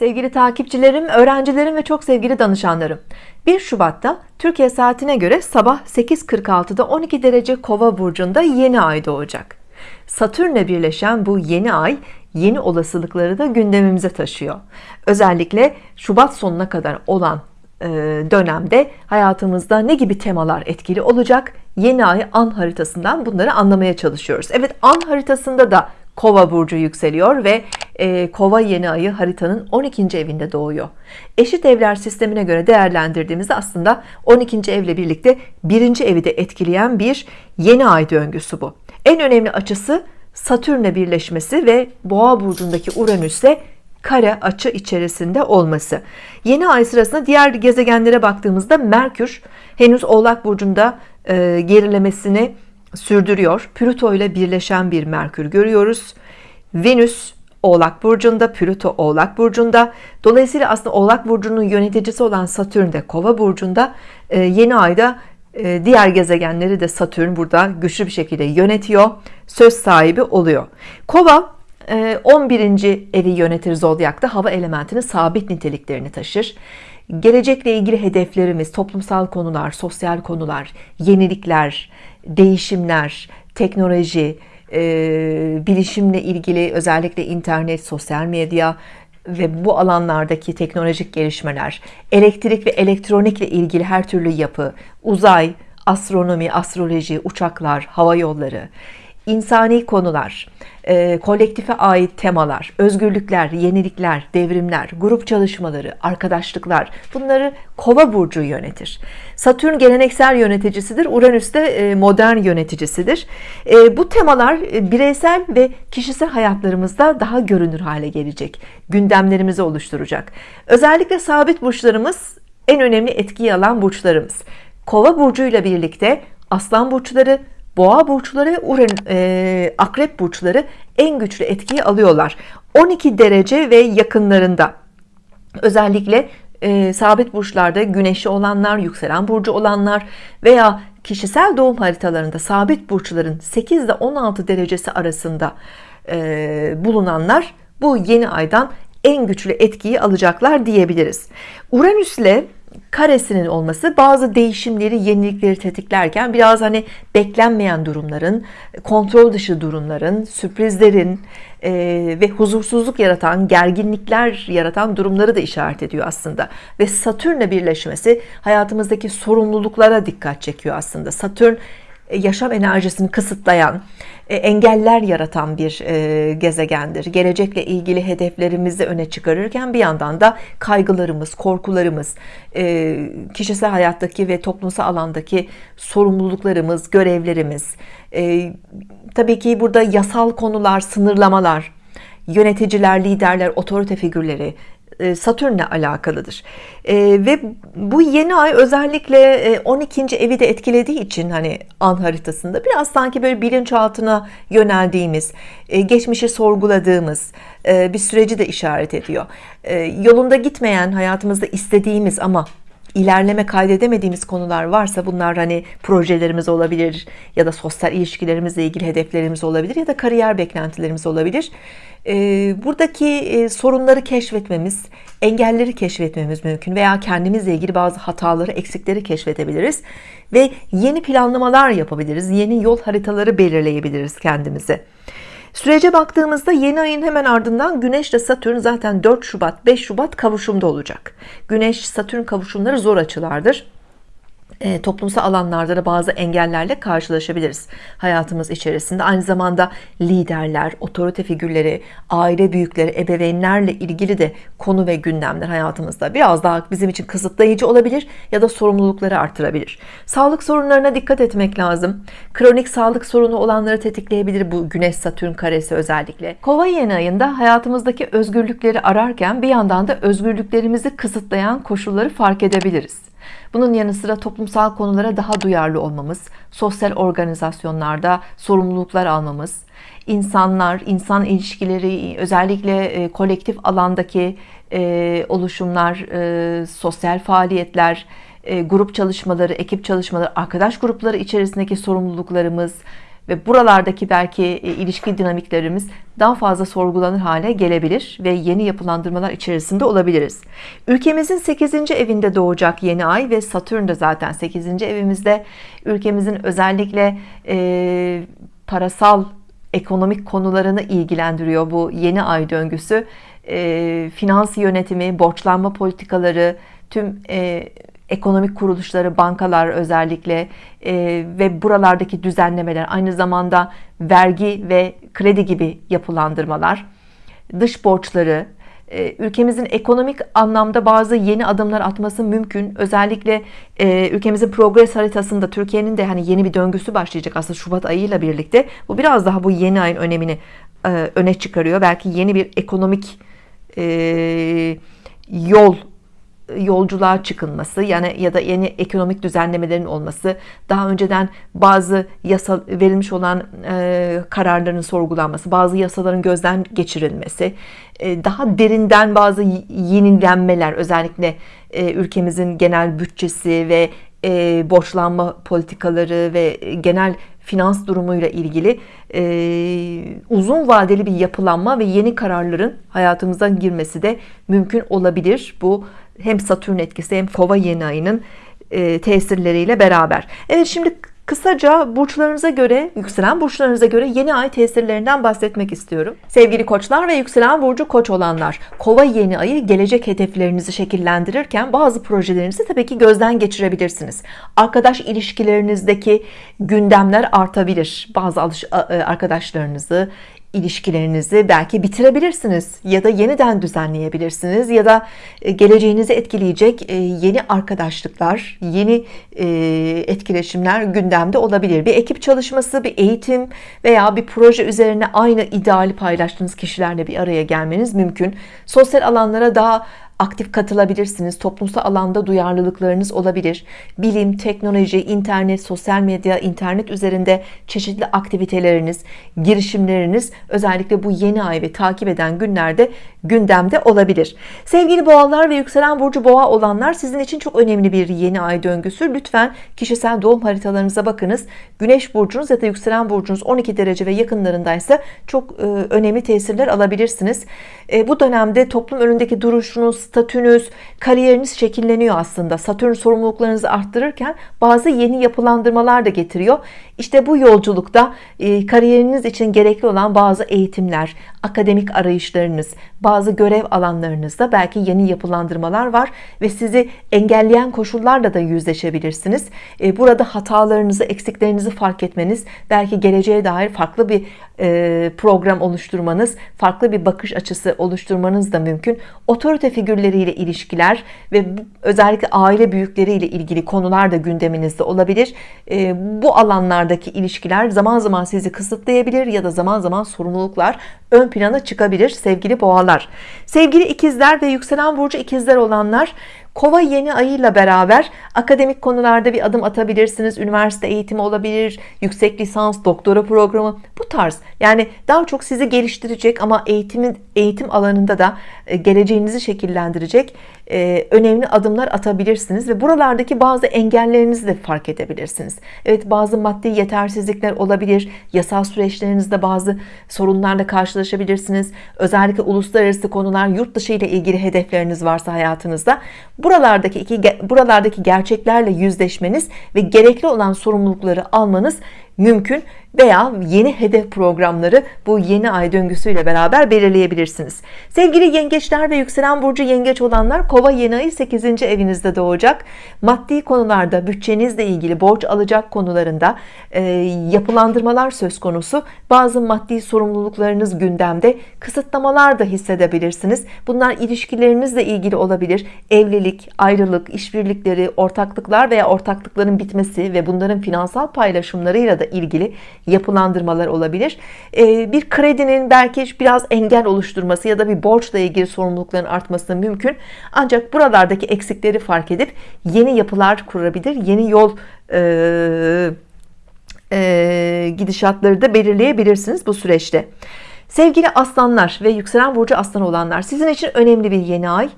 Sevgili takipçilerim, öğrencilerim ve çok sevgili danışanlarım. 1 Şubat'ta Türkiye saatine göre sabah 8.46'da 12 derece kova burcunda yeni ay doğacak. Satürn'le birleşen bu yeni ay yeni olasılıkları da gündemimize taşıyor. Özellikle Şubat sonuna kadar olan e, dönemde hayatımızda ne gibi temalar etkili olacak? Yeni ay an haritasından bunları anlamaya çalışıyoruz. Evet an haritasında da kova burcu yükseliyor ve e, kova yeni ayı haritanın 12. evinde doğuyor eşit evler sistemine göre değerlendirdiğimizde aslında 12. evle birlikte birinci evi de etkileyen bir yeni ay döngüsü bu en önemli açısı Satürn'le birleşmesi ve boğa burcundaki Uranüs'le kare açı içerisinde olması yeni ay sırasında diğer gezegenlere baktığımızda Merkür henüz oğlak burcunda e, gerilemesini sürdürüyor. Plüto ile birleşen bir Merkür görüyoruz. Venüs Oğlak burcunda Plüto Oğlak burcunda. Dolayısıyla aslında Oğlak burcunun yöneticisi olan Satürn de Kova burcunda. Ee, yeni ayda e, diğer gezegenleri de Satürn burada güçlü bir şekilde yönetiyor söz sahibi oluyor. Kova 11. E, evi yönetir zodyakta hava elementinin sabit niteliklerini taşır gelecekle ilgili hedeflerimiz toplumsal konular sosyal konular yenilikler değişimler teknoloji e, bilişimle ilgili özellikle internet sosyal medya ve bu alanlardaki teknolojik gelişmeler elektrik ve elektronikle ilgili her türlü yapı uzay astronomi astroloji uçaklar hava yolları insani konular, e, kolektife ait temalar, özgürlükler, yenilikler, devrimler, grup çalışmaları, arkadaşlıklar bunları kova burcu yönetir. Satürn geleneksel yöneticisidir, Uranüs de e, modern yöneticisidir. E, bu temalar e, bireysel ve kişisel hayatlarımızda daha görünür hale gelecek, gündemlerimizi oluşturacak. Özellikle sabit burçlarımız en önemli etkiyi alan burçlarımız. Kova burcuyla birlikte aslan burçları, boğa burçları ve Uran, e, akrep burçları en güçlü etkiyi alıyorlar. 12 derece ve yakınlarında. Özellikle e, sabit burçlarda güneşi olanlar yükselen burcu olanlar veya kişisel doğum haritalarında sabit burçların 8 ile 16 derecesi arasında e, bulunanlar bu yeni aydan en güçlü etkiyi alacaklar diyebiliriz. Uranüs ile karesinin olması bazı değişimleri yenilikleri tetiklerken biraz hani beklenmeyen durumların kontrol dışı durumların sürprizlerin e, ve huzursuzluk yaratan gerginlikler yaratan durumları da işaret ediyor aslında. Ve Satürn'le birleşmesi hayatımızdaki sorumluluklara dikkat çekiyor aslında. Satürn e, yaşam enerjisini kısıtlayan engeller yaratan bir e, gezegendir. Gelecekle ilgili hedeflerimizi öne çıkarırken bir yandan da kaygılarımız korkularımız kişisel hayattaki ve toplumsal alandaki sorumluluklarımız görevlerimiz tabii ki burada yasal konular sınırlamalar yöneticiler liderler otorite figürleri e, Satürn'le alakalıdır e, ve bu yeni ay özellikle 12. E, evi de etkilediği için hani an haritasında biraz sanki böyle bilinçaltına yöneldiğimiz geçmişi sorguladığımız bir süreci de işaret ediyor yolunda gitmeyen hayatımızda istediğimiz ama ilerleme kaydedemediğimiz konular varsa bunlar hani projelerimiz olabilir ya da sosyal ilişkilerimizle ilgili hedeflerimiz olabilir ya da kariyer beklentilerimiz olabilir. Ee, buradaki e, sorunları keşfetmemiz engelleri keşfetmemiz mümkün veya kendimizle ilgili bazı hataları eksikleri keşfedebiliriz ve yeni planlamalar yapabiliriz yeni yol haritaları belirleyebiliriz kendimize Sürece baktığımızda yeni ayın hemen ardından Güneş ile Satürn zaten 4 Şubat 5 Şubat kavuşumda olacak. Güneş Satürn kavuşumları zor açılardır e, toplumsal alanlarda da bazı engellerle karşılaşabiliriz hayatımız içerisinde. Aynı zamanda liderler otorite figürleri aile büyükleri ebeveynlerle ilgili de konu ve gündemler hayatımızda biraz daha bizim için kısıtlayıcı olabilir ya da sorumlulukları artırabilir. Sağlık sorunlarına dikkat etmek lazım. Kronik sağlık sorunu olanları tetikleyebilir bu güneş satürn karesi özellikle. Kova yeni ayında hayatımızdaki özgürlükleri ararken bir yandan da özgürlüklerimizi kısıtlayan koşulları fark edebiliriz bunun yanı sıra toplumsal konulara daha duyarlı olmamız sosyal organizasyonlarda sorumluluklar almamız insanlar insan ilişkileri özellikle e, kolektif alandaki e, oluşumlar e, sosyal faaliyetler grup çalışmaları ekip çalışmaları arkadaş grupları içerisindeki sorumluluklarımız ve buralardaki belki e, ilişki dinamiklerimiz daha fazla sorgulanır hale gelebilir ve yeni yapılandırmalar içerisinde olabiliriz. Ülkemizin 8. evinde doğacak yeni ay ve Satürn de zaten 8. evimizde ülkemizin özellikle e, parasal ekonomik konularını ilgilendiriyor bu yeni ay döngüsü e, finans yönetimi borçlanma politikaları tüm e, ekonomik kuruluşları bankalar özellikle e, ve buralardaki düzenlemeler aynı zamanda vergi ve kredi gibi yapılandırmalar dış borçları e, ülkemizin ekonomik anlamda bazı yeni adımlar atması mümkün. Özellikle e, ülkemizin progres haritasında Türkiye'nin de hani yeni bir döngüsü başlayacak aslında Şubat ayıyla birlikte. Bu biraz daha bu yeni ayın önemini e, öne çıkarıyor. Belki yeni bir ekonomik yol yolculuğa çıkılması yani ya da yeni ekonomik düzenlemelerin olması daha önceden bazı yasa verilmiş olan e, kararların sorgulanması bazı yasaların gözden geçirilmesi e, daha derinden bazı yenilenmeler özellikle e, ülkemizin genel bütçesi ve e, borçlanma politikaları ve genel finans durumuyla ilgili e, uzun vadeli bir yapılanma ve yeni kararların hayatımıza girmesi de mümkün olabilir. Bu hem Satürn etkisi hem Kova yeni ayının e, tesirleriyle beraber. Evet şimdi Kısaca burçlarınıza göre, yükselen burçlarınıza göre yeni ay tesirlerinden bahsetmek istiyorum. Sevgili koçlar ve yükselen burcu koç olanlar, kova yeni ayı gelecek hedeflerinizi şekillendirirken bazı projelerinizi tabii ki gözden geçirebilirsiniz. Arkadaş ilişkilerinizdeki gündemler artabilir. Bazı arkadaşlarınızı, ilişkilerinizi belki bitirebilirsiniz ya da yeniden düzenleyebilirsiniz ya da e, geleceğinizi etkileyecek e, yeni arkadaşlıklar, yeni e, etkileşimler gündemde olabilir. Bir ekip çalışması, bir eğitim veya bir proje üzerine aynı ideali paylaştığınız kişilerle bir araya gelmeniz mümkün. Sosyal alanlara daha aktif katılabilirsiniz. Toplumsal alanda duyarlılıklarınız olabilir. Bilim, teknoloji, internet, sosyal medya, internet üzerinde çeşitli aktiviteleriniz, girişimleriniz özellikle bu yeni ay ve takip eden günlerde gündemde olabilir. Sevgili boğalar ve yükselen burcu boğa olanlar sizin için çok önemli bir yeni ay döngüsü. Lütfen kişisel doğum haritalarınıza bakınız. Güneş burcunuz ya da yükselen burcunuz 12 derece ve yakınlarındaysa çok e, önemli tesirler alabilirsiniz. E, bu dönemde toplum önündeki duruşunuz, statünüz, kariyeriniz şekilleniyor aslında. Satürn sorumluluklarınızı arttırırken bazı yeni yapılandırmalar da getiriyor. İşte bu yolculukta e, kariyeriniz için gerekli olan bazı eğitimler, akademik arayışlarınız, bazı görev alanlarınızda belki yeni yapılandırmalar var ve sizi engelleyen koşullarla da yüzleşebilirsiniz. E, burada hatalarınızı, eksiklerinizi fark etmeniz, belki geleceğe dair farklı bir e, program oluşturmanız, farklı bir bakış açısı oluşturmanız da mümkün. Otorite figürleriyle ilişkiler ve özellikle aile büyükleriyle ilgili konular da gündeminizde olabilir. Bu alanlardaki ilişkiler zaman zaman sizi kısıtlayabilir ya da zaman zaman sorumluluklar ön plana çıkabilir sevgili boğalar. Sevgili ikizler ve yükselen burcu ikizler olanlar Kova yeni ayıyla beraber akademik konularda bir adım atabilirsiniz. Üniversite eğitimi olabilir, yüksek lisans, doktora programı bu tarz. Yani daha çok sizi geliştirecek ama eğitimin eğitim alanında da e, geleceğinizi şekillendirecek e, önemli adımlar atabilirsiniz ve buralardaki bazı engellerinizi de fark edebilirsiniz. Evet bazı maddi yetersizlikler olabilir. Yasal süreçlerinizde bazı sorunlarla karşılaşabilirsiniz. Özellikle uluslararası konular, yurt dışı ile ilgili hedefleriniz varsa hayatınızda buralardaki iki buralardaki gerçeklerle yüzleşmeniz ve gerekli olan sorumlulukları almanız mümkün veya yeni hedef programları bu yeni ay döngüsüyle beraber belirleyebilirsiniz. Sevgili yengeçler ve yükselen burcu yengeç olanlar kova yeni ayı 8. evinizde doğacak. Maddi konularda bütçenizle ilgili borç alacak konularında e, yapılandırmalar söz konusu. Bazı maddi sorumluluklarınız gündemde kısıtlamalar da hissedebilirsiniz. Bunlar ilişkilerinizle ilgili olabilir. Evlilik, ayrılık, işbirlikleri, ortaklıklar veya ortaklıkların bitmesi ve bunların finansal paylaşımlarıyla da ilgili yapılandırmalar olabilir. Ee, bir kredinin belki biraz engel oluşturması ya da bir borçla ilgili sorumlulukların artması mümkün. Ancak buralardaki eksikleri fark edip yeni yapılar kurabilir. Yeni yol e, e, gidişatları da belirleyebilirsiniz bu süreçte. Sevgili aslanlar ve yükselen burcu aslan olanlar sizin için önemli bir yeni ay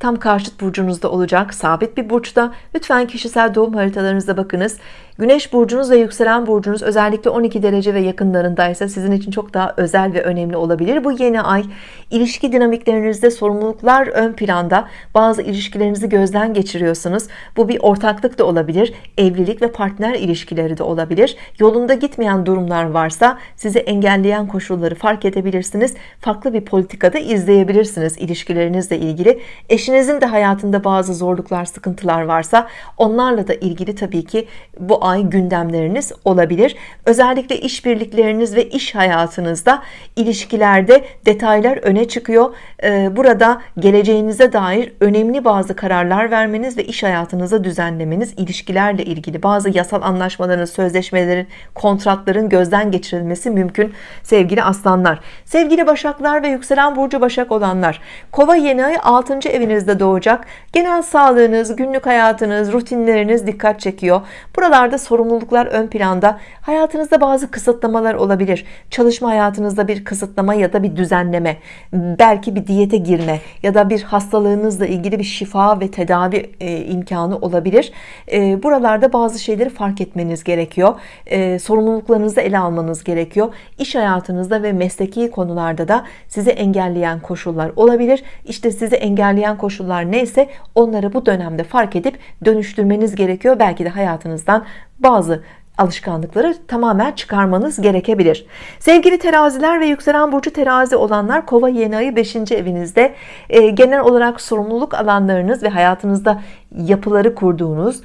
tam karşıt burcunuzda olacak sabit bir burçta lütfen kişisel doğum haritalarınıza bakınız Güneş burcunuz ve yükselen burcunuz özellikle 12 derece ve yakınlarındaysa sizin için çok daha özel ve önemli olabilir. Bu yeni ay ilişki dinamiklerinizde sorumluluklar ön planda. Bazı ilişkilerinizi gözden geçiriyorsunuz. Bu bir ortaklık da olabilir. Evlilik ve partner ilişkileri de olabilir. Yolunda gitmeyen durumlar varsa sizi engelleyen koşulları fark edebilirsiniz. Farklı bir politikada izleyebilirsiniz ilişkilerinizle ilgili. Eşinizin de hayatında bazı zorluklar, sıkıntılar varsa onlarla da ilgili tabii ki bu ay gündemleriniz olabilir. Özellikle işbirlikleriniz ve iş hayatınızda ilişkilerde detaylar öne çıkıyor. Ee, burada geleceğinize dair önemli bazı kararlar vermeniz ve iş hayatınıza düzenlemeniz, ilişkilerle ilgili bazı yasal anlaşmaların, sözleşmelerin, kontratların gözden geçirilmesi mümkün sevgili aslanlar. Sevgili başaklar ve yükselen burcu başak olanlar, kova yeni ay 6. evinizde doğacak. Genel sağlığınız, günlük hayatınız, rutinleriniz dikkat çekiyor. Buralarda sorumluluklar ön planda. Hayatınızda bazı kısıtlamalar olabilir. Çalışma hayatınızda bir kısıtlama ya da bir düzenleme, belki bir diyete girme ya da bir hastalığınızla ilgili bir şifa ve tedavi e, imkanı olabilir. E, buralarda bazı şeyleri fark etmeniz gerekiyor. E, sorumluluklarınızı ele almanız gerekiyor. İş hayatınızda ve mesleki konularda da sizi engelleyen koşullar olabilir. İşte sizi engelleyen koşullar neyse onları bu dönemde fark edip dönüştürmeniz gerekiyor. Belki de hayatınızdan bazı alışkanlıkları tamamen çıkarmanız gerekebilir sevgili teraziler ve yükselen burcu terazi olanlar kova yeni ayı 5. evinizde e, genel olarak sorumluluk alanlarınız ve hayatınızda yapıları kurduğunuz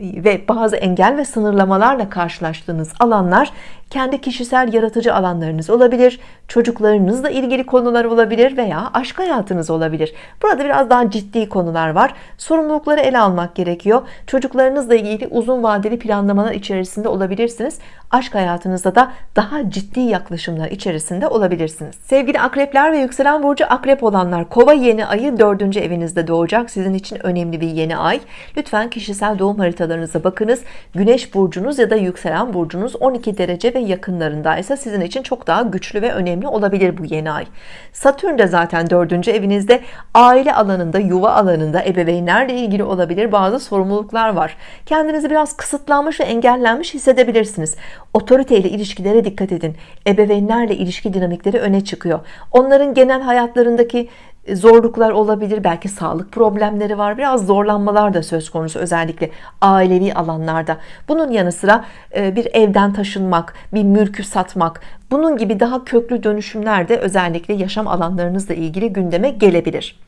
ve bazı engel ve sınırlamalarla karşılaştığınız alanlar kendi kişisel yaratıcı alanlarınız olabilir çocuklarınızla ilgili konular olabilir veya aşk hayatınız olabilir. Burada biraz daha ciddi konular var. Sorumlulukları ele almak gerekiyor. Çocuklarınızla ilgili uzun vadeli planlamalar içerisinde olabilirsiniz. Aşk hayatınızda da daha ciddi yaklaşımlar içerisinde olabilirsiniz. Sevgili akrepler ve yükselen burcu akrep olanlar kova yeni ayı dördüncü evinizde doğacak. Sizin için önemli bir yeni ay. Lütfen kişisel doğum haritalarınıza bakınız. Güneş burcunuz ya da yükselen burcunuz 12 derece ve yakınlarındaysa sizin için çok daha güçlü ve önemli olabilir bu yeni ay. Satürn de zaten dördüncü evinizde. Aile alanında yuva alanında ebeveynlerle ilgili olabilir bazı sorumluluklar var. Kendinizi biraz kısıtlanmış ve engellenmiş hissedebilirsiniz. Otoriteyle ilişkilere dikkat edin. Ebeveynlerle ilişki dinamikleri öne çıkıyor. Onların genel hayatlarındaki zorluklar olabilir belki sağlık problemleri var biraz zorlanmalar da söz konusu özellikle ailevi alanlarda. Bunun yanı sıra e, bir evden taşınmak bir mülkü satmak bunun gibi daha köklü dönüşümler de özellikle yaşam alanlarınızla ilgili gündeme gelebilir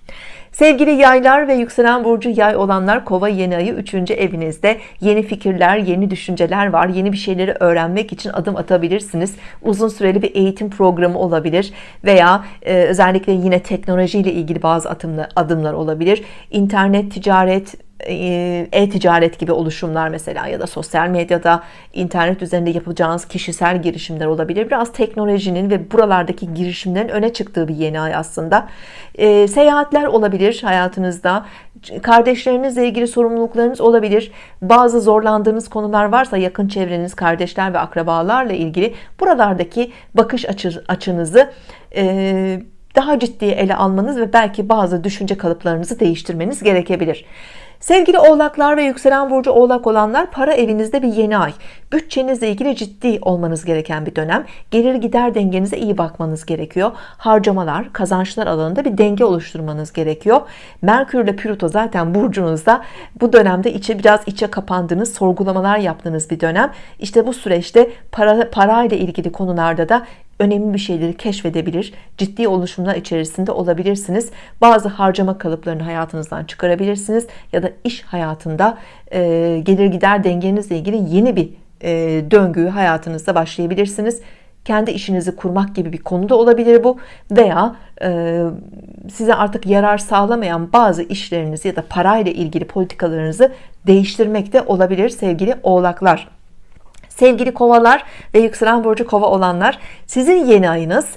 Sevgili yaylar ve yükselen burcu yay olanlar kova yeni ayı 3. evinizde. Yeni fikirler yeni düşünceler var. Yeni bir şeyleri öğrenmek için adım atabilirsiniz. Uzun süreli bir eğitim programı olabilir veya e, özellikle yine teknoloji ile ilgili bazı adımlar, adımlar olabilir. İnternet ticaret e-ticaret gibi oluşumlar mesela ya da sosyal medyada internet üzerinde yapacağınız kişisel girişimler olabilir. Biraz teknolojinin ve buralardaki girişimlerin öne çıktığı bir yeni ay aslında. E, seyahatler olabilir hayatınızda. Kardeşlerinizle ilgili sorumluluklarınız olabilir. Bazı zorlandığınız konular varsa yakın çevreniz kardeşler ve akrabalarla ilgili buralardaki bakış açı, açınızı e, daha ciddi ele almanız ve belki bazı düşünce kalıplarınızı değiştirmeniz gerekebilir Sevgili oğlaklar ve yükselen burcu oğlak olanlar para evinizde bir yeni ay. Bütçenizle ilgili ciddi olmanız gereken bir dönem. Gelir gider dengenize iyi bakmanız gerekiyor. Harcamalar kazançlar alanında bir denge oluşturmanız gerekiyor. Merkür ile Plüto zaten burcunuzda. Bu dönemde içe biraz içe kapandığınız sorgulamalar yaptığınız bir dönem. İşte bu süreçte para, parayla ilgili konularda da önemli bir şeyleri keşfedebilir ciddi oluşumlar içerisinde olabilirsiniz. Bazı harcama kalıplarını hayatınızdan çıkarabilirsiniz ya da iş hayatında e, gelir gider dengenizle ilgili yeni bir e, döngüyü hayatınızda başlayabilirsiniz. Kendi işinizi kurmak gibi bir konuda olabilir bu veya e, size artık yarar sağlamayan bazı işlerinizi ya da parayla ilgili politikalarınızı değiştirmek de olabilir sevgili oğlaklar sevgili kovalar ve yükselen burcu kova olanlar sizin yeni ayınız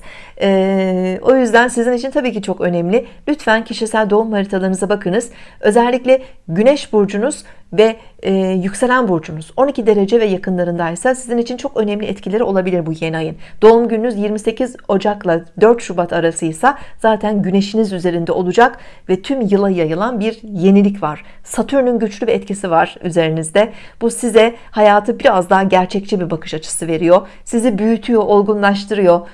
Ee, o yüzden sizin için tabii ki çok önemli. Lütfen kişisel doğum haritalarınıza bakınız. Özellikle Güneş burcunuz ve e, yükselen burcunuz 12 derece ve yakınlarındaysa sizin için çok önemli etkileri olabilir bu yeni ayın. Doğum gününüz 28 Ocak'la 4 Şubat arasıysa zaten güneşiniz üzerinde olacak ve tüm yıla yayılan bir yenilik var. Satürn'ün güçlü bir etkisi var üzerinizde. Bu size hayatı biraz daha gerçekçi bir bakış açısı veriyor. Sizi büyütüyor, olgunlaştırıyor,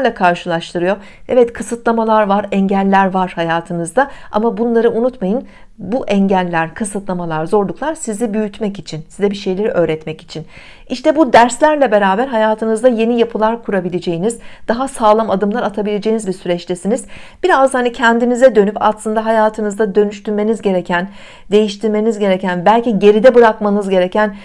sorumluluklarla karşılaştırıyor. Evet kısıtlamalar var, engeller var hayatınızda ama bunları unutmayın bu engeller, kısıtlamalar, zorluklar sizi büyütmek için, size bir şeyleri öğretmek için. İşte bu derslerle beraber hayatınızda yeni yapılar kurabileceğiniz, daha sağlam adımlar atabileceğiniz bir süreçtesiniz. Biraz hani kendinize dönüp aslında hayatınızda dönüştürmeniz gereken, değiştirmeniz gereken, belki geride bırakmanız gereken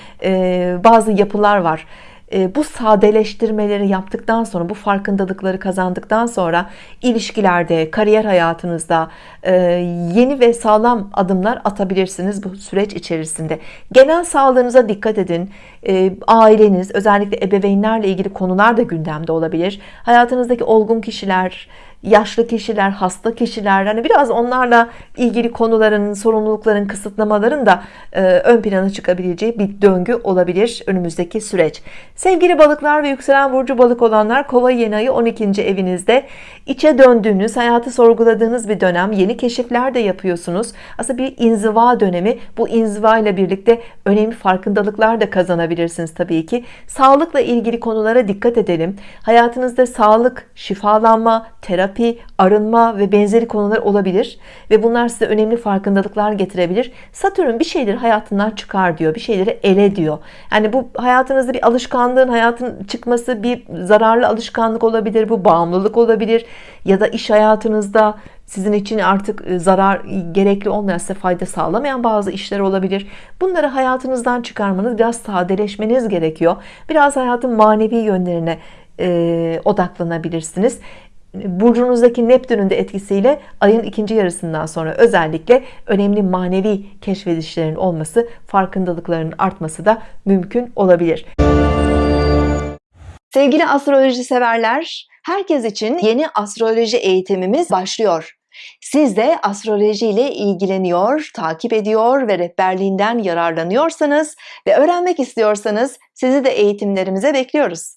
bazı yapılar var bu sadeleştirmeleri yaptıktan sonra bu farkındalıkları kazandıktan sonra ilişkilerde kariyer hayatınızda yeni ve sağlam adımlar atabilirsiniz bu süreç içerisinde. Genel sağlığınıza dikkat edin. Aileniz özellikle ebeveynlerle ilgili konular da gündemde olabilir. Hayatınızdaki olgun kişiler yaşlı kişiler, hasta kişiler hani biraz onlarla ilgili konuların, sorumlulukların, kısıtlamaların da e, ön plana çıkabileceği bir döngü olabilir önümüzdeki süreç. Sevgili balıklar ve yükselen burcu balık olanlar kova yeni ayı 12. evinizde içe döndüğünüz, hayatı sorguladığınız bir dönem. Yeni keşifler de yapıyorsunuz. Aslında bir inziva dönemi. Bu inziva ile birlikte önemli farkındalıklar da kazanabilirsiniz tabii ki. Sağlıkla ilgili konulara dikkat edelim. Hayatınızda sağlık, şifalanma, terapi, arınma ve benzeri konular olabilir ve bunlar size önemli farkındalıklar getirebilir. Satürn bir şeyleri hayatından çıkar diyor, bir şeyleri ele diyor. Yani bu hayatınızda bir alışkanlığın hayatın çıkması bir zararlı alışkanlık olabilir, bu bağımlılık olabilir ya da iş hayatınızda sizin için artık e, zarar gerekli olmayan fayda sağlamayan bazı işler olabilir bunları hayatınızdan çıkarmanız biraz sadeleşmeniz gerekiyor biraz hayatın manevi yönlerine e, odaklanabilirsiniz burcunuzdaki Neptün'ün de etkisiyle ayın ikinci yarısından sonra özellikle önemli manevi keşfedişlerin olması farkındalıkların artması da mümkün olabilir sevgili astroloji severler herkes için yeni astroloji eğitimimiz başlıyor siz de astroloji ile ilgileniyor, takip ediyor ve rehberliğinden yararlanıyorsanız ve öğrenmek istiyorsanız sizi de eğitimlerimize bekliyoruz.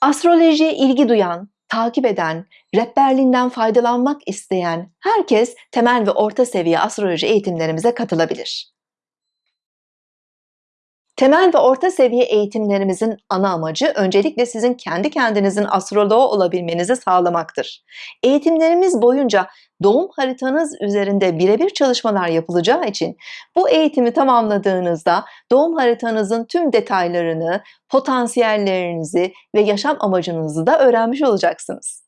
Astrolojiye ilgi duyan, takip eden, rehberliğinden faydalanmak isteyen herkes temel ve orta seviye astroloji eğitimlerimize katılabilir. Temel ve orta seviye eğitimlerimizin ana amacı öncelikle sizin kendi kendinizin astroloğu olabilmenizi sağlamaktır. Eğitimlerimiz boyunca doğum haritanız üzerinde birebir çalışmalar yapılacağı için bu eğitimi tamamladığınızda doğum haritanızın tüm detaylarını, potansiyellerinizi ve yaşam amacınızı da öğrenmiş olacaksınız.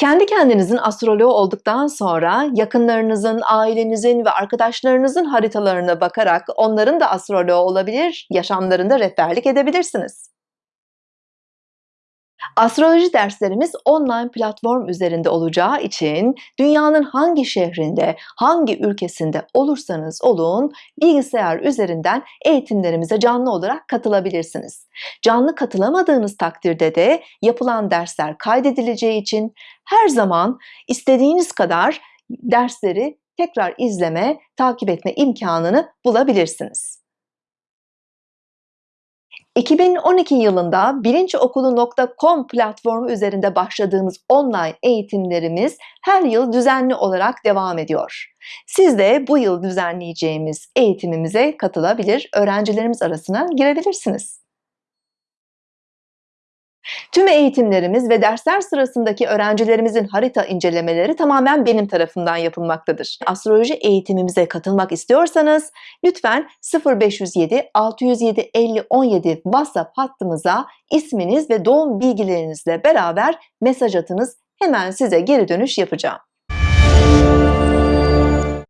Kendi kendinizin astroloğu olduktan sonra yakınlarınızın, ailenizin ve arkadaşlarınızın haritalarına bakarak onların da astroloğu olabilir, yaşamlarında rehberlik edebilirsiniz. Astroloji derslerimiz online platform üzerinde olacağı için dünyanın hangi şehrinde, hangi ülkesinde olursanız olun bilgisayar üzerinden eğitimlerimize canlı olarak katılabilirsiniz. Canlı katılamadığınız takdirde de yapılan dersler kaydedileceği için her zaman istediğiniz kadar dersleri tekrar izleme, takip etme imkanını bulabilirsiniz. 2012 yılında bilinçokulu.com platformu üzerinde başladığımız online eğitimlerimiz her yıl düzenli olarak devam ediyor. Siz de bu yıl düzenleyeceğimiz eğitimimize katılabilir, öğrencilerimiz arasına girebilirsiniz. Tüm eğitimlerimiz ve dersler sırasındaki öğrencilerimizin harita incelemeleri tamamen benim tarafından yapılmaktadır. Astroloji eğitimimize katılmak istiyorsanız lütfen 0507 607 50 17 WhatsApp hattımıza isminiz ve doğum bilgilerinizle beraber mesaj atınız. Hemen size geri dönüş yapacağım.